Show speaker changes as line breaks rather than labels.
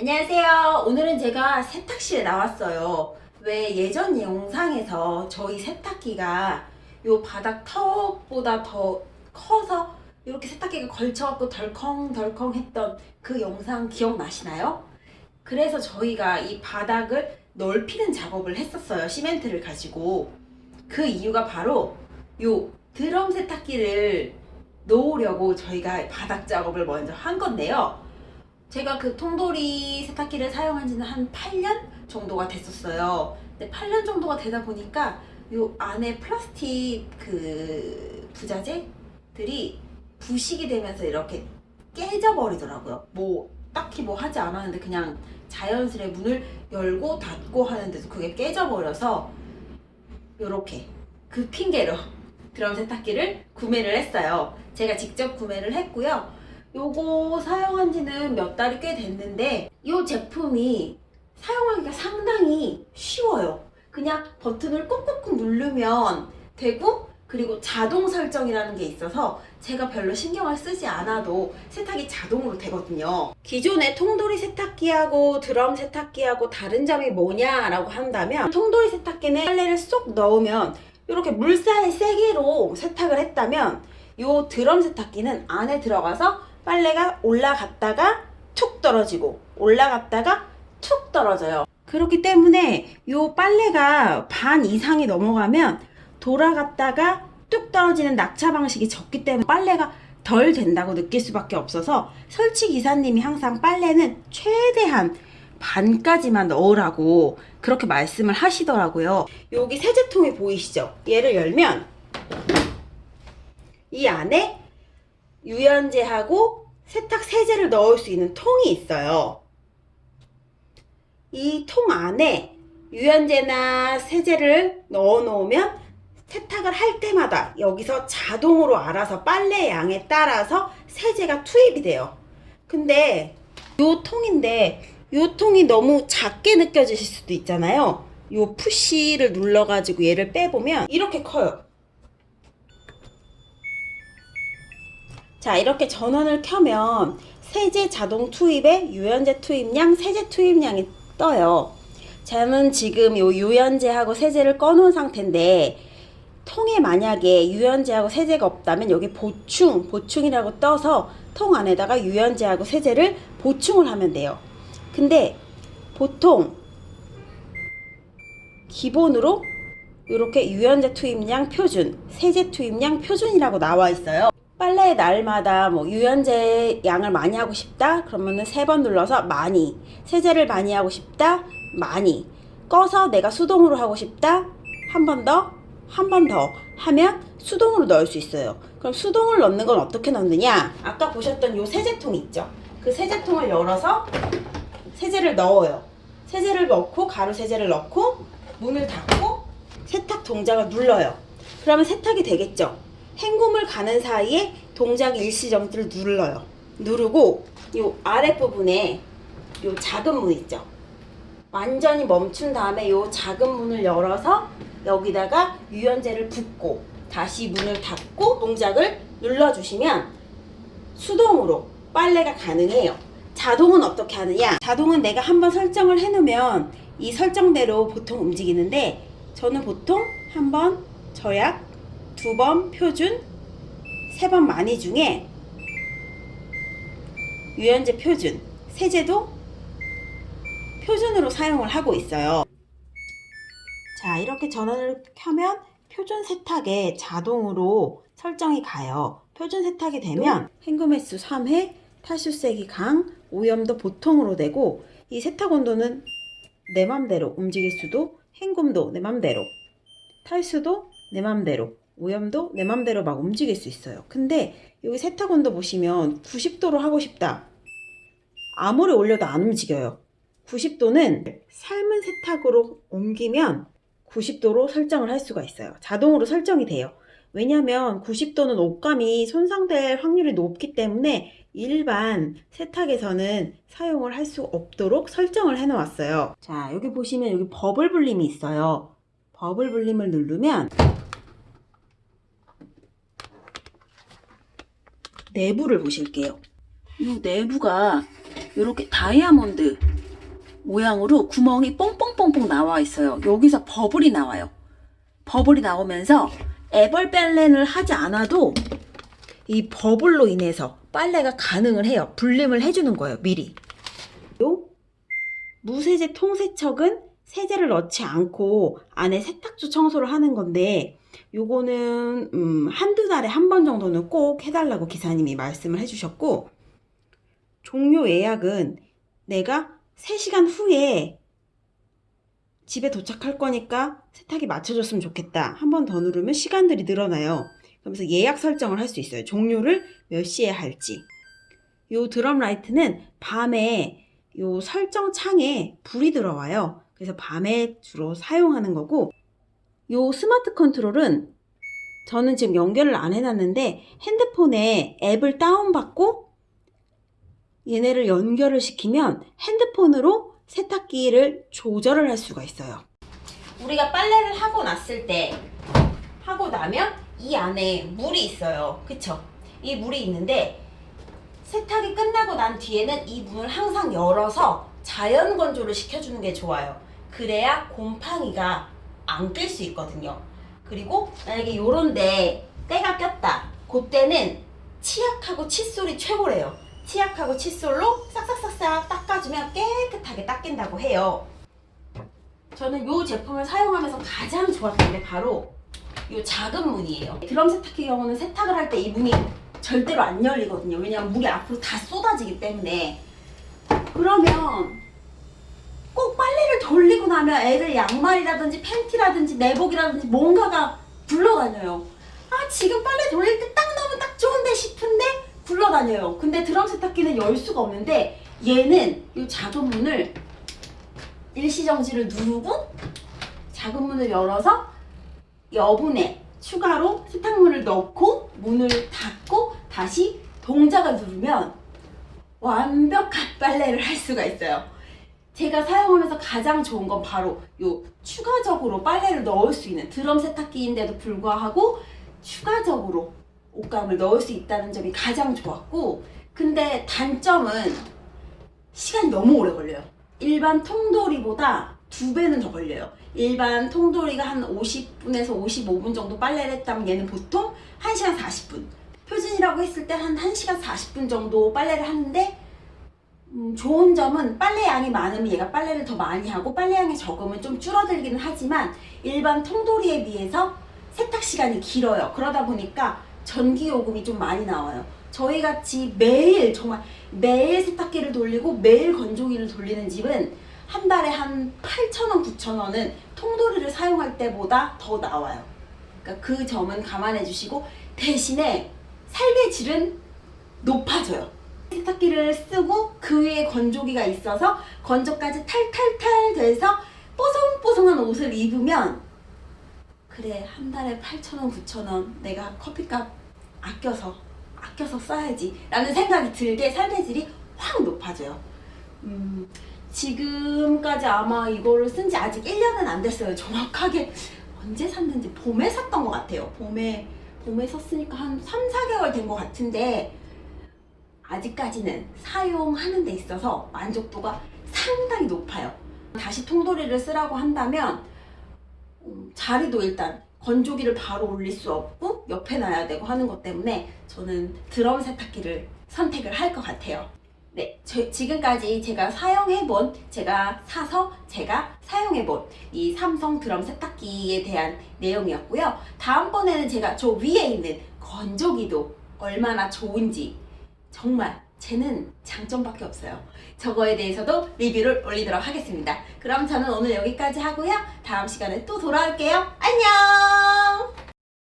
안녕하세요. 오늘은 제가 세탁실에 나왔어요. 왜 예전 영상에서 저희 세탁기가 요 바닥 턱보다 더 커서 이렇게 세탁기가 걸쳐갖고 덜컹덜컹 했던 그 영상 기억나시나요? 그래서 저희가 이 바닥을 넓히는 작업을 했었어요. 시멘트를 가지고. 그 이유가 바로 요 드럼 세탁기를 놓으려고 저희가 바닥 작업을 먼저 한 건데요. 제가 그 통돌이 세탁기를 사용한 지는 한 8년 정도가 됐었어요. 근데 8년 정도가 되다 보니까 요 안에 플라스틱 그 부자재들이 부식이 되면서 이렇게 깨져버리더라고요. 뭐 딱히 뭐 하지 않았는데 그냥 자연스레 문을 열고 닫고 하는데도 그게 깨져버려서 요렇게 그 핑계로 드럼 세탁기를 구매를 했어요. 제가 직접 구매를 했고요. 요거 사용한 지는 몇 달이 꽤 됐는데 이 제품이 사용하기가 상당히 쉬워요. 그냥 버튼을 꾹꾹꾹 누르면 되고 그리고 자동 설정이라는 게 있어서 제가 별로 신경을 쓰지 않아도 세탁이 자동으로 되거든요. 기존의 통돌이 세탁기하고 드럼 세탁기하고 다른 점이 뭐냐라고 한다면 통돌이 세탁기는 빨래를 쏙 넣으면 이렇게 물살 세게로 세탁을 했다면 이 드럼 세탁기는 안에 들어가서 빨래가 올라갔다가 툭 떨어지고 올라갔다가 툭 떨어져요. 그렇기 때문에 이 빨래가 반 이상이 넘어가면 돌아갔다가 뚝 떨어지는 낙차 방식이 적기 때문에 빨래가 덜 된다고 느낄 수밖에 없어서 설치 기사님이 항상 빨래는 최대한 반까지만 넣으라고 그렇게 말씀을 하시더라고요. 여기 세제통이 보이시죠? 얘를 열면 이 안에 유연제하고 세탁 세제를 넣을 수 있는 통이 있어요. 이 통 안에 유연제나 세제를 넣어 놓으면 세탁을 할 때마다 여기서 자동으로 알아서 빨래 양에 따라서 세제가 투입이 돼요. 근데 요 통인데 요 통이 너무 작게 느껴지실 수도 있잖아요. 요 푸시를 눌러가지고 얘를 빼보면 이렇게 커요. 자 이렇게 전원을 켜면 세제 자동 투입에 유연제 투입량, 세제 투입량이 떠요. 저는 지금 요 유연제하고 세제를 꺼놓은 상태인데 통에 만약에 유연제하고 세제가 없다면 여기 보충, 보충이라고 떠서 통 안에다가 유연제하고 세제를 보충을 하면 돼요. 근데 보통 기본으로 이렇게 유연제 투입량 표준, 세제 투입량 표준이라고 나와 있어요. 빨래 날마다 뭐 유연제 양을 많이 하고 싶다? 그러면은 세 번 눌러서 많이. 세제를 많이 하고 싶다? 많이. 꺼서 내가 수동으로 하고 싶다? 한 번 더? 한 번 더. 하면 수동으로 넣을 수 있어요. 그럼 수동을 넣는 건 어떻게 넣느냐? 아까 보셨던 요 세제통 있죠? 그 세제통을 열어서 세제를 넣어요. 세제를 넣고 가루 세제를 넣고 문을 닫고 세탁 동작을 눌러요. 그러면 세탁이 되겠죠 헹굼을 가는 사이에 동작 일시정지를 눌러요. 누르고 이 아랫부분에 이 작은 문 있죠. 완전히 멈춘 다음에 이 작은 문을 열어서 여기다가 유연제를 붓고 다시 문을 닫고 동작을 눌러주시면 수동으로 빨래가 가능해요. 자동은 어떻게 하느냐? 자동은 내가 한번 설정을 해놓으면 이 설정대로 보통 움직이는데 저는 보통 한번 저약 두 번 표준, 세 번 많이 중에 유연제 표준, 세제도 표준으로 사용을 하고 있어요. 자, 이렇게 전원을 켜면 표준 세탁에 자동으로 설정이 가요. 표준 세탁이 되면 헹굼 횟수 3회, 탈수 세기 강, 오염도 보통으로 되고 이 세탁 온도는 내 맘대로 움직일 수도 헹굼도 내 맘대로 탈수도 내 맘대로 오염도 내 맘대로 막 움직일 수 있어요. 근데 여기 세탁 온도 보시면 90도로 하고 싶다. 아무리 올려도 안 움직여요. 90도는 삶은 세탁으로 옮기면 90도로 설정을 할 수가 있어요. 자동으로 설정이 돼요. 왜냐하면 90도는 옷감이 손상될 확률이 높기 때문에 일반 세탁에서는 사용을 할 수 없도록 설정을 해 놓았어요. 자, 여기 보시면 여기 버블 불림이 있어요. 버블 불림을 누르면 내부를 보실게요. 이 내부가 이렇게 다이아몬드 모양으로 구멍이 뽕뽕뽕뽕 나와 있어요. 여기서 버블이 나와요. 버블이 나오면서 애벌 빨래를 하지 않아도 이 버블로 인해서 빨래가 가능을 해요. 불림을 해주는 거예요. 미리. 요 무세제 통세척은 세제를 넣지 않고 안에 세탁조 청소를 하는 건데 요거는 음, 한두 달에 한 번 정도는 꼭 해달라고 기사님이 말씀을 해주셨고 종료 예약은 내가 3시간 후에 집에 도착할 거니까 세탁이 맞춰줬으면 좋겠다. 한 번 더 누르면 시간들이 늘어나요. 그러면서 예약 설정을 할 수 있어요. 종료를 몇 시에 할지. 요 drum light는 밤에 요 설정 창에 불이 들어와요. 그래서 밤에 주로 사용하는 거고 요 smart control은 저는 지금 연결을 안 해놨는데 핸드폰에 앱을 다운받고 얘네를 연결을 시키면 핸드폰으로 세탁기를 조절을 할 수가 있어요. 우리가 빨래를 하고 났을 때 하고 나면 이 안에 물이 있어요. 그쵸? 이 물이 있는데 세탁이 끝나고 난 뒤에는 이 문을 항상 열어서 자연 건조를 시켜주는 게 좋아요. 그래야 곰팡이가 안 낄 수 있거든요. 그리고 만약에 요런데 때가 꼈다. 그때는 치약하고 칫솔이 최고래요. 치약하고 칫솔로 싹싹싹싹 닦아주면 깨끗하게 닦인다고 해요. 저는 이 제품을 사용하면서 가장 좋았던 게 바로 이 작은 문이에요. 드럼 세탁기 경우는 세탁을 할 때 이 문이 절대로 안 열리거든요. 왜냐하면 물이 앞으로 다 쏟아지기 때문에. 그러면 나면 애들 양말이라든지 팬티라든지 내복이라든지 뭔가가 굴러다녀요. 아 지금 빨래 돌릴 때 딱 넣으면 딱 좋은데 싶은데 굴러다녀요. 근데 드럼 세탁기는 열 수가 없는데 얘는 이 작은 문을 일시정지를 누르고 작은 문을 열어서 여분에 추가로 세탁물을 넣고 문을 닫고 다시 동작을 누르면 완벽한 빨래를 할 수가 있어요. 제가 사용하면서 가장 좋은 건 바로 요 추가적으로 빨래를 넣을 수 있는 드럼 세탁기인데도 불구하고 추가적으로 옷감을 넣을 수 있다는 점이 가장 좋았고 근데 단점은 시간이 너무 오래 걸려요. 일반 통돌이보다 두 배는 더 걸려요. 일반 통돌이가 한 50분에서 55분 정도 빨래를 했다면 얘는 보통 1시간 40분. 표준이라고 했을 때 한 1시간 40분 정도 빨래를 하는데 음, 좋은 점은 빨래 양이 많으면 얘가 빨래를 더 많이 하고 빨래 양이 적으면 좀 줄어들기는 하지만 일반 통돌이에 비해서 세탁 시간이 길어요. 그러다 보니까 전기 요금이 좀 많이 나와요. 저희 같이 매일 정말 매일 세탁기를 돌리고 매일 건조기를 돌리는 집은 한 달에 한 8,000원, 9,000원은 통돌이를 사용할 때보다 더 나와요. 그러니까 그 점은 감안해 주시고 대신에 삶의 질은 높아져요. 세탁기를 쓰고 그 위에 건조기가 있어서 건조까지 탈탈탈 돼서 뽀송뽀송한 옷을 입으면 그래 한 달에 8,000원, 9,000원 내가 커피값 아껴서 아껴서 써야지 라는 생각이 들게 삶의 질이 확 높아져요. 음, 지금까지 아마 이거를 쓴 지 아직 1년은 안 됐어요. 정확하게 언제 샀는지 봄에 샀던 것 같아요. 봄에 봄에 샀으니까 한 3, 4개월 된 것 같은데 아직까지는 사용하는 데 있어서 만족도가 상당히 높아요. 다시 통돌이를 쓰라고 한다면 음, 자리도 일단 건조기를 바로 올릴 수 없고 옆에 놔야 되고 하는 것 때문에 저는 드럼 세탁기를 선택을 할 것 같아요. 네, 저, 지금까지 제가 사용해본, 제가 사서 제가 사용해본 이 삼성 드럼 세탁기에 대한 내용이었고요. 다음번에는 제가 저 위에 있는 건조기도 얼마나 좋은지 정말 쟤는 장점밖에 없어요. 저거에 대해서도 리뷰를 올리도록 하겠습니다. 그럼 저는 오늘 여기까지 하고요. 다음 시간에 또 돌아올게요. 안녕!